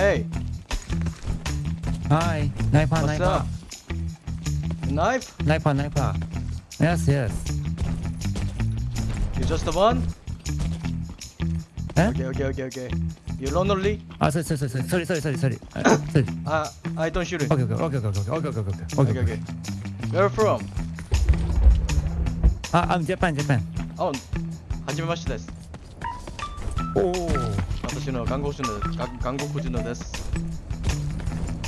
Hey, Hi, sniper, what's sniper, up? Knife? sniper, sniper. Yes, yes. You just the one? Eh? Okay, okay, okay, okay. You lonely? Ah, sorry, sorry, sorry, sorry, sorry, sorry, sorry. Uh, sorry. Uh, I don't shoot it. Okay, okay, okay, okay, okay, okay, okay, okay, okay, Okay, okay. Where from? Ah, I'm Japan, Japan. Oh, はじめましてです。 Oh. 私の看護師のが韓国人のです。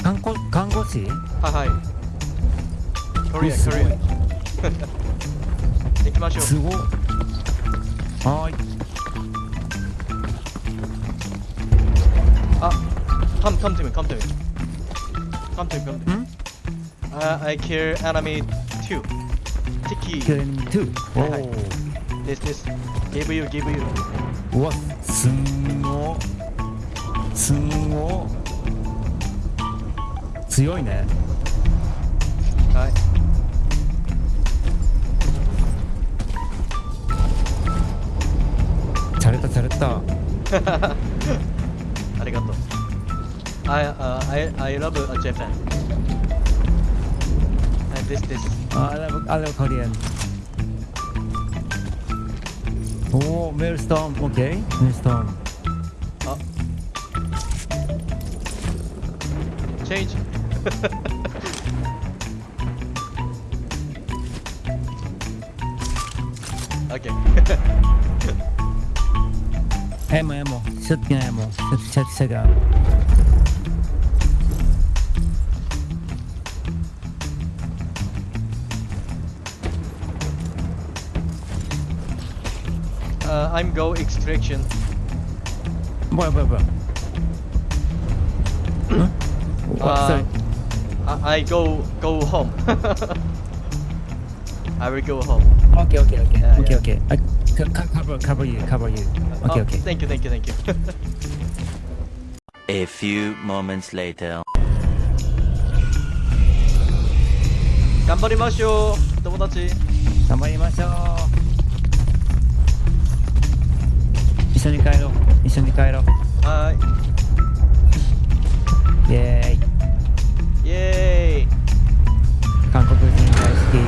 看護看護師？はいはい。コリア、コリア。行きましょう。すごい。はーい。あ、come, come to me, come to me. Come to me, come to me. ん？Uh, I kill enemy two. Tiki. Kill enemy two. はいはい Oh. This, this. Give you, give you. うわ、すんご。すんごい強いね。はい。チャレたチャレた ありがとう。あ、uh, I, I love Japan. This this. I love, I おお、メルストン、オッケー、メルストン。change. okay. ammo, ammo. Shotgun ammo. Shot, shot. Uh, I'm go extraction. Boy, boy, boy. Uh, I, I go go home. I will go home. Okay, okay, okay, okay, okay. I cover, cover you, cover you. Okay, okay. Thank you, thank you, thank you. A few moments later. 頑張りましょう、友達。頑張りましょう。一緒に帰ろう。一緒に帰ろう。はい。イェーイ。 예.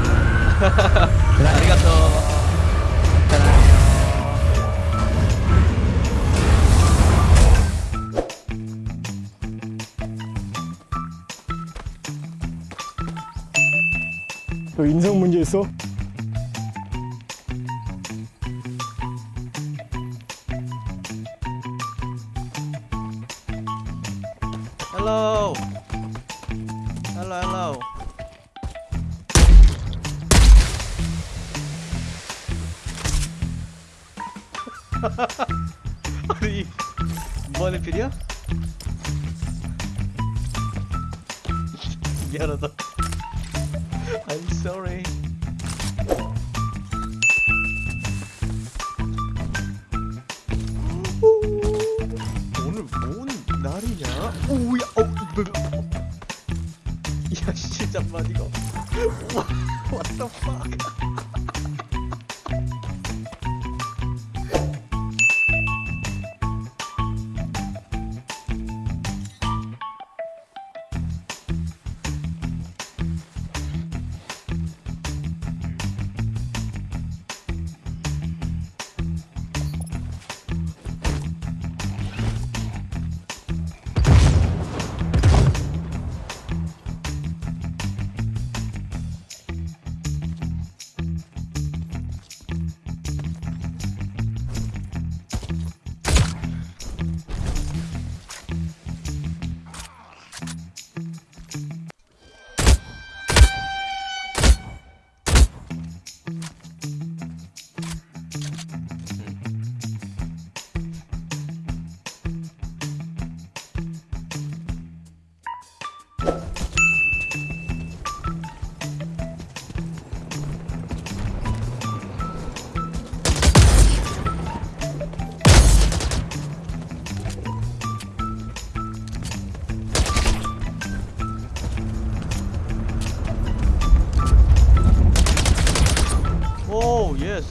아리가또. 너 인성 문제 있어? 헬로 헬로 헬로 우리 뭐하는 필이야? 미안하다 I'm sorry 오늘 뭔 날이냐? 오야 어 뭐, 뭐. 야 씨, 잠만 이거 What the fuck Oh yes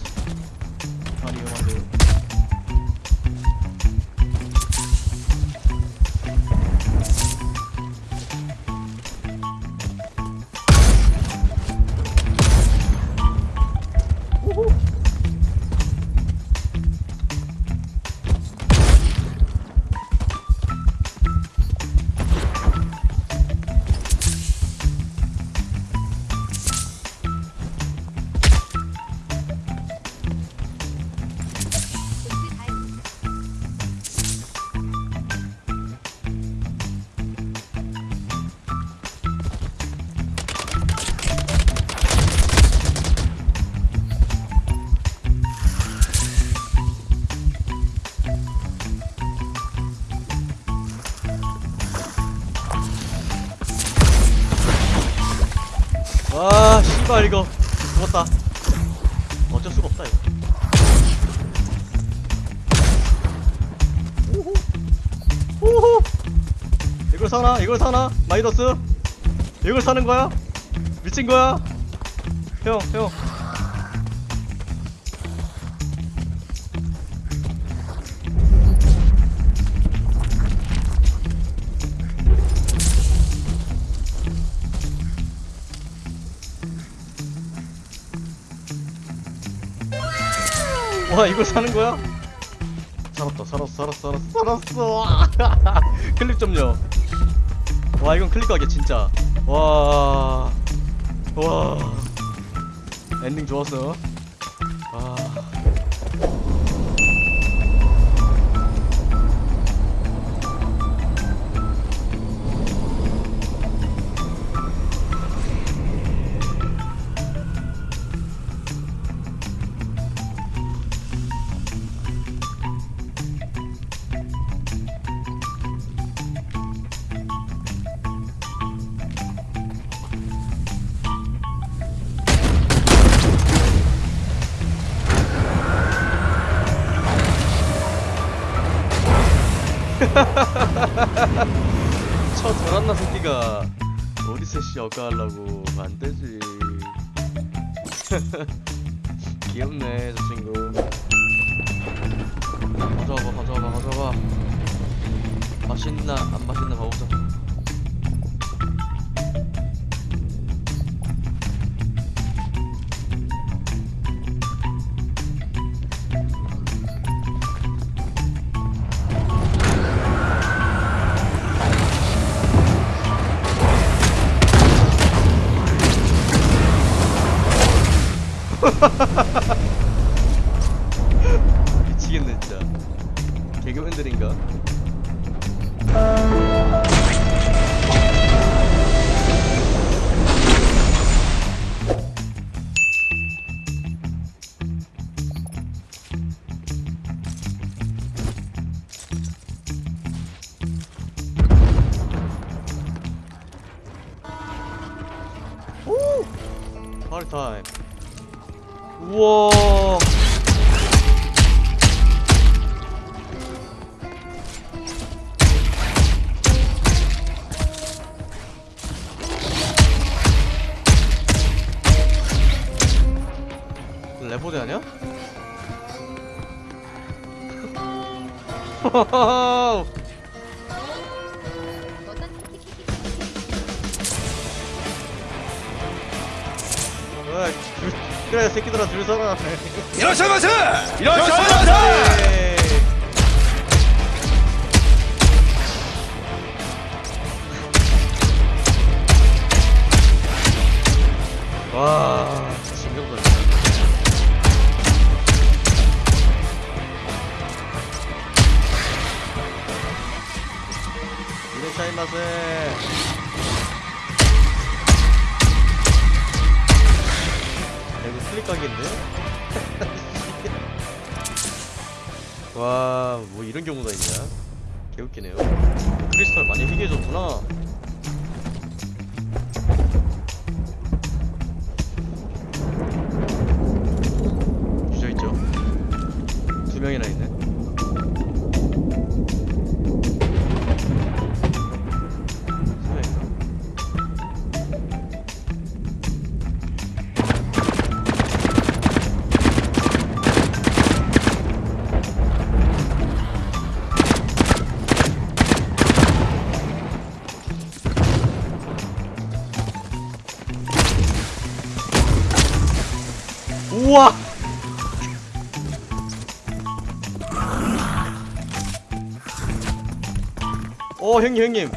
씨발 이거. 죽었다. 어쩔 수가 없다 이거. 오호 오호 이걸 사나? 이걸 사나? 마이너스? 이걸 사는 거야? 미친 거야? 형 형 와 이걸 사는 거야? 살았다 살았어 살았어 살았어 살았어. 클립 좀요. 와 이건 클릭하게 진짜. 와와. 엔딩 좋았어 아 저 도란나 새끼가. 어디서 씨 억가하려고 안 되지. 귀엽네 저 친구. 가져와봐 가져와봐 가져와봐. 맛있나 안 맛있나 봐보자 미치겠네 진짜 개그맨들인가? 오! 파티 타임 우와 레포대 아니야? 그래 새끼들아 줄 서라 이러셔마세 이러셔마세. 와 진정도 이레샤이마세 각인데? 와, 뭐 이런 경우가 있냐? 개웃기네요. 크리스탈 많이 희귀해졌구나. 우와! 어 형님 형님